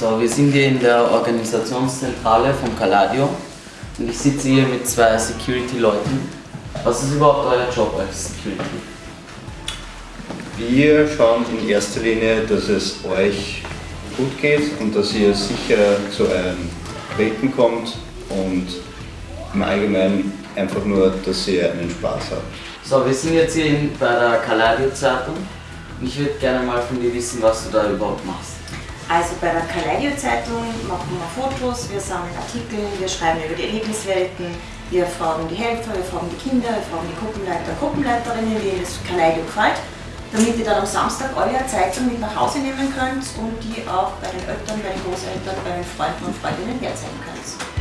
wir sind hier in der Organisationszentrale von Caladio und ich sitze hier mit zwei Security-Leuten. Was ist überhaupt euer Job als Security? Wir schauen in erster Linie, dass es euch gut geht und dass ihr sicher zu euren Projekten kommt und im Allgemeinen einfach nur, dass ihr einen Spaß habt. So, wir sind jetzt hier in, bei der Caladio Zeitung und ich würde gerne mal von dir wissen, was du da überhaupt machst. Also bei der Kaleidio Zeitung machen wir Fotos, wir sammeln Artikel, wir schreiben über die Erlebniswelten, wir fragen die Helfer, wir fragen die Kinder, wir fragen die Gruppenleiter Gruppenleiterinnen, wie ihnen das Kaleidio gefällt, damit ihr dann am Samstag eine Zeitung mit nach Hause nehmen könnt und die auch bei den Eltern, bei den Großeltern, bei den Freunden und Freundinnen herzeigen könnt.